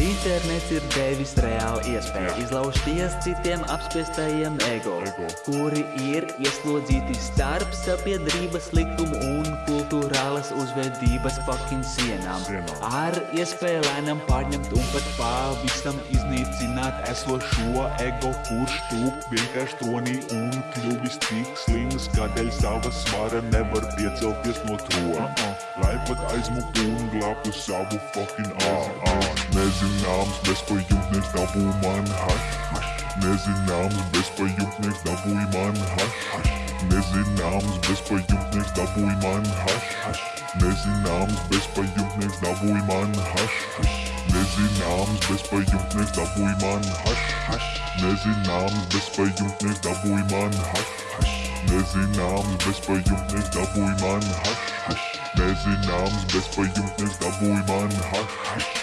Internets ir devis reāli iespēju Jā. izlausties citiem apspiestajiem ego, Ego. kuri ir ieslodzīti starp sabiedrības likumu un kultūrālas uzvedības fucking sienām. Sienām. Ar iespēju lēnām pārņemt un pat pavisam iznīcināt esošo ego, kurš tūp vienkārši tronī un kļuvis tik slims, kādēļ sava svara nevar piecelties no trona. Lai pat aizmuktu un glābtu savu fucking Nezin arms, best for you, next double man, hush. Nezin arms, best for you, next double man, hush. Nezin arms, best for you, next double man, hush. Nezin arms, best for you, next double man, hush. Nezin arms, best for you, next double man, hush. Nezin arms, best for you, next double man, hush. Nezin arms, best for you, next double man, hush. Nezin arms, best for you, man, hush.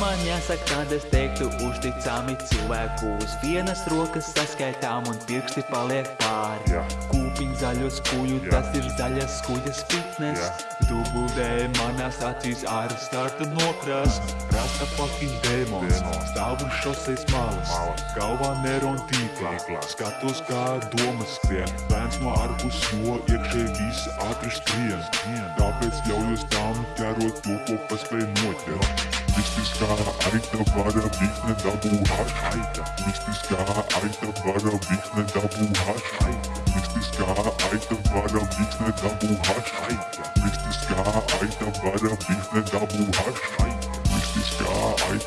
Jāsaka, tad es teiktu uzticami cilvēku uz vienas rokas saskaitām un pirksti paliek pāri. Jā. Kūpiņ zaļos kuļu, Jā. tas ir zaļas kuļas fitness. Jā. Dubuldē manās acīs ar starta nokras. Rasta fucking demons, Demons. stāv uz šoseis malas. Galvā neron tīklā, skatos kā domas skrien. Bērns no ārpus, jo iekšēji viss ātri skrien. Tāpēc ļaujos tam ķerot to, ko paspēj noķert. Mistiskā aita vara vikne dabū haš aita. Mistiskā aita vara vikne dabū haš aita. Mistiskā aita vara vikne dabū haš aita. Mistiskā aita vara vikne dabū haš aita. Mistiskā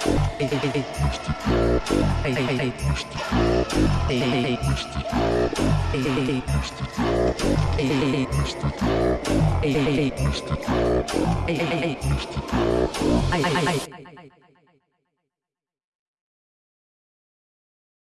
Hey, hey, hey.